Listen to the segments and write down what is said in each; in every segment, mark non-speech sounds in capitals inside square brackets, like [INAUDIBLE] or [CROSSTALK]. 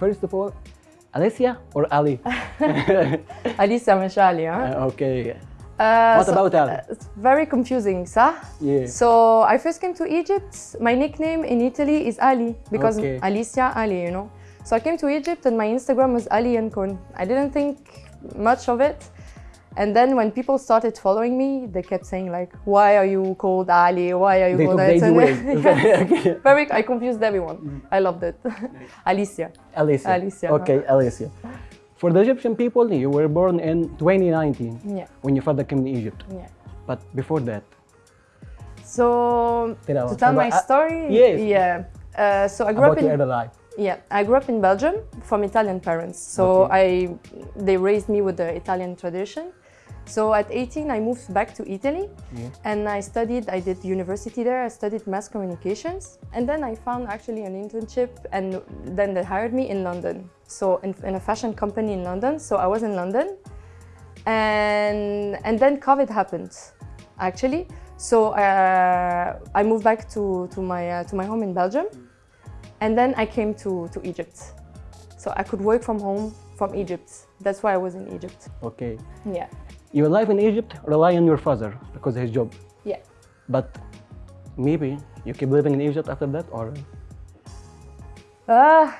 first of all, Alicia or Ali? [LAUGHS] Alicia Meshali, huh? Uh, okay. Uh, What about Ali? It's very confusing, صح? Yeah. So I first came to Egypt. My nickname in Italy is Ali because Okay. Alicia Ali, you know. So I came to Egypt and my Instagram was Ali Yankun. I didn't think much of it. And then when people started following me, they kept saying like, why are you called Ali? Why are you They called took the easy way. Yes. Okay. Very, I confused everyone. I loved it. [LAUGHS] Alicia. Alicia. Alicia. Okay, Alicia. For the Egyptian people, you were born in 2019 Yeah, when your father came to Egypt. yeah. But before that, So Tell to tell my uh, story, yes. yeah. Uh, so I grew about up your in early life. yeah I grew up in Belgium from Italian parents. So Okay. I they raised me with the Italian tradition. So at 18 I moved back to Italy Yeah. and I studied. I did university there. I studied mass communications and then I found actually an internship and then they hired me in London. So in, in a fashion company in London. So I was in London and and then COVID happened actually. So uh, I moved back to to my uh, to my home in Belgium, and then I came to to Egypt. So I could work from home from Egypt. That's why I was in Egypt. Okay. Yeah, your life in Egypt rely on your father because his job. Yeah. But maybe you keep living in Egypt after that or? Uh,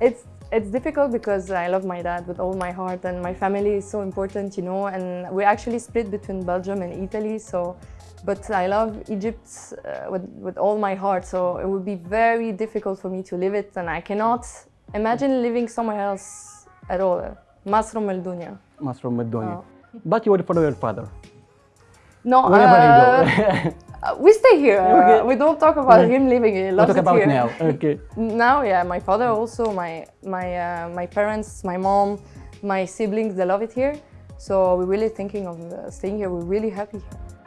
it's it's difficult because I love my dad with all my heart and my family is so important, you know, and we actually split between Belgium and Italy. So, but I love Egypt uh, with, with all my heart. So it would be very difficult for me to leave it. And I cannot imagine living somewhere else at all. Masrum al-Dunya. Masrum al-Dunya. Oh. But you will follow your father. No, uh, [LAUGHS] we stay here. [LAUGHS] Okay. we don't talk about him living here. He we loves talk it about here. now. [LAUGHS] Okay. Now, yeah, my father also, my my uh, my parents, my mom, my siblings, they love it here. So we're really thinking of uh, staying here. We're really happy here.